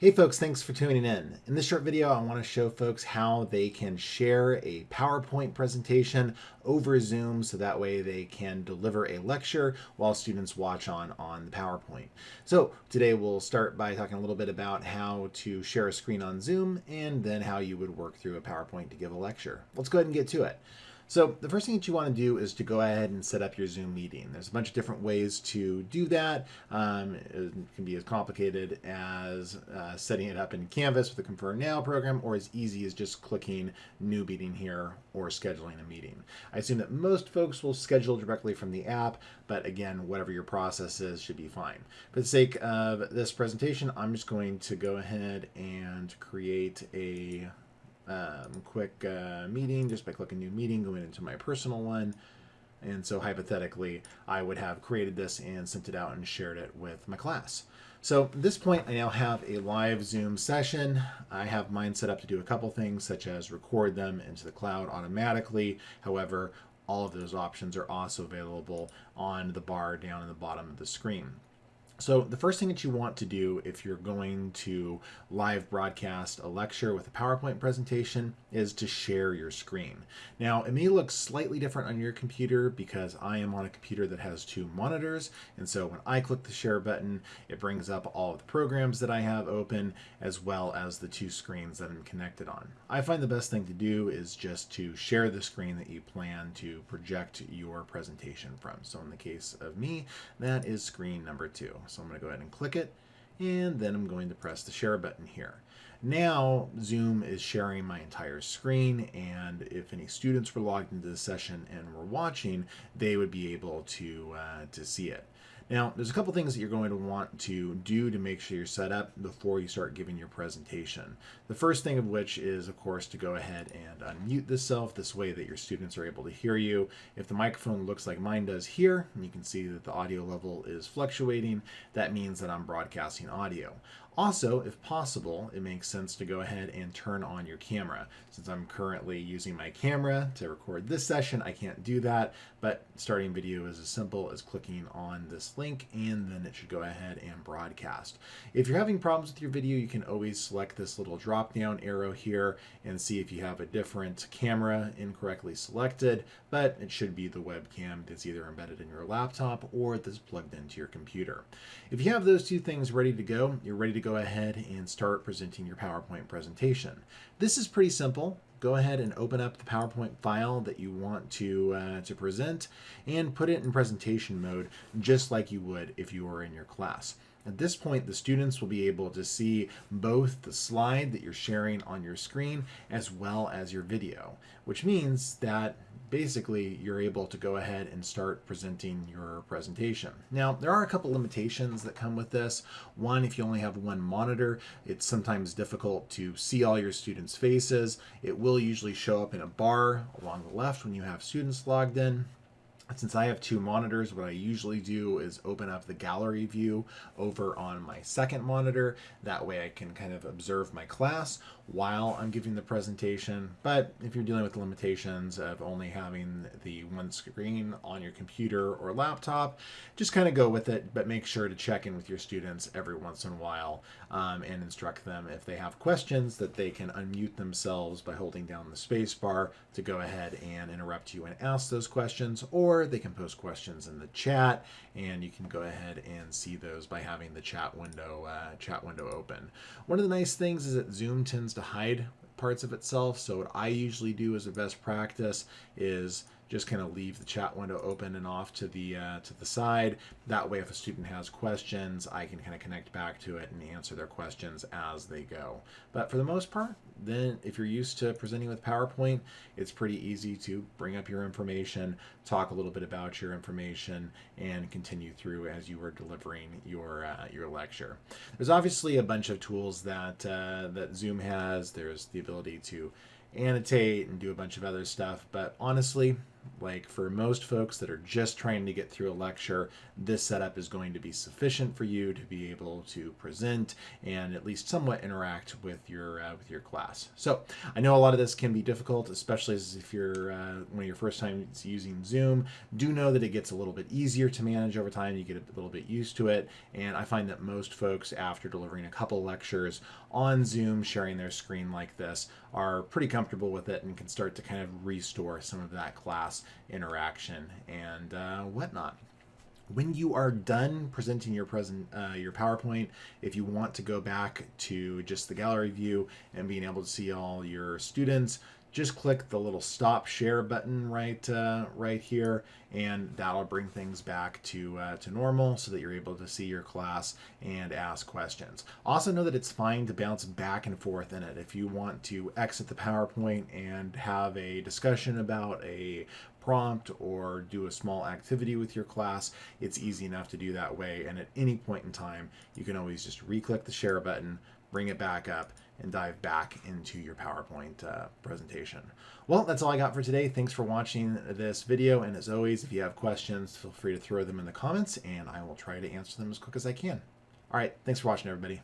Hey folks, thanks for tuning in. In this short video, I want to show folks how they can share a PowerPoint presentation over Zoom so that way they can deliver a lecture while students watch on on the PowerPoint. So today we'll start by talking a little bit about how to share a screen on Zoom and then how you would work through a PowerPoint to give a lecture. Let's go ahead and get to it. So the first thing that you want to do is to go ahead and set up your Zoom meeting. There's a bunch of different ways to do that. Um, it can be as complicated as uh, setting it up in Canvas with the Confirm Now program or as easy as just clicking New Meeting here or scheduling a meeting. I assume that most folks will schedule directly from the app, but again, whatever your process is should be fine. For the sake of this presentation, I'm just going to go ahead and create a um, quick uh, meeting just by clicking new meeting, going into my personal one. And so hypothetically, I would have created this and sent it out and shared it with my class. So at this point, I now have a live Zoom session. I have mine set up to do a couple things, such as record them into the cloud automatically. However, all of those options are also available on the bar down in the bottom of the screen. So the first thing that you want to do if you're going to live broadcast a lecture with a PowerPoint presentation is to share your screen. Now it may look slightly different on your computer because I am on a computer that has two monitors and so when I click the share button it brings up all of the programs that I have open as well as the two screens that I'm connected on. I find the best thing to do is just to share the screen that you plan to project your presentation from. So in the case of me that is screen number two. So I'm going to go ahead and click it and then I'm going to press the share button here. Now Zoom is sharing my entire screen and if any students were logged into the session and were watching, they would be able to, uh, to see it. Now, there's a couple things that you're going to want to do to make sure you're set up before you start giving your presentation. The first thing of which is, of course, to go ahead and unmute this self this way that your students are able to hear you. If the microphone looks like mine does here, and you can see that the audio level is fluctuating, that means that I'm broadcasting audio. Also, if possible, it makes sense to go ahead and turn on your camera. Since I'm currently using my camera to record this session, I can't do that, but starting video is as simple as clicking on this link and then it should go ahead and broadcast. If you're having problems with your video, you can always select this little drop down arrow here and see if you have a different camera incorrectly selected, but it should be the webcam that's either embedded in your laptop or that's plugged into your computer. If you have those two things ready to go, you're ready to to go ahead and start presenting your PowerPoint presentation. This is pretty simple. Go ahead and open up the PowerPoint file that you want to, uh, to present and put it in presentation mode just like you would if you were in your class. At this point, the students will be able to see both the slide that you're sharing on your screen as well as your video, which means that basically you're able to go ahead and start presenting your presentation. Now, there are a couple limitations that come with this. One, if you only have one monitor, it's sometimes difficult to see all your students' faces. It will usually show up in a bar along the left when you have students logged in. Since I have two monitors, what I usually do is open up the gallery view over on my second monitor. That way I can kind of observe my class while I'm giving the presentation. But if you're dealing with limitations of only having the one screen on your computer or laptop, just kind of go with it, but make sure to check in with your students every once in a while um, and instruct them if they have questions that they can unmute themselves by holding down the space bar to go ahead and interrupt you and ask those questions, or they can post questions in the chat and you can go ahead and see those by having the chat window uh, chat window open. One of the nice things is that Zoom tends to hide parts of itself. So what I usually do as a best practice is just kind of leave the chat window open and off to the uh, to the side. That way, if a student has questions, I can kind of connect back to it and answer their questions as they go. But for the most part, then if you're used to presenting with PowerPoint, it's pretty easy to bring up your information, talk a little bit about your information, and continue through as you are delivering your uh, your lecture. There's obviously a bunch of tools that uh, that Zoom has. There's the ability to annotate and do a bunch of other stuff, but honestly, Like for most folks that are just trying to get through a lecture, this setup is going to be sufficient for you to be able to present and at least somewhat interact with your uh, with your class. So I know a lot of this can be difficult, especially if you're uh, one of your first times using Zoom. Do know that it gets a little bit easier to manage over time. You get a little bit used to it, and I find that most folks, after delivering a couple lectures on Zoom, sharing their screen like this, are pretty comfortable with it and can start to kind of restore some of that class interaction and uh, whatnot. When you are done presenting your present uh, your PowerPoint, if you want to go back to just the gallery view and being able to see all your students, just click the little stop share button right uh, right here and that'll bring things back to uh, to normal so that you're able to see your class and ask questions. Also know that it's fine to bounce back and forth in it. If you want to exit the PowerPoint and have a discussion about a prompt or do a small activity with your class, it's easy enough to do that way. And at any point in time, you can always just re-click the share button, bring it back up, and dive back into your PowerPoint uh, presentation. Well, that's all I got for today. Thanks for watching this video. And as always, if you have questions, feel free to throw them in the comments and I will try to answer them as quick as I can. All right, thanks for watching, everybody.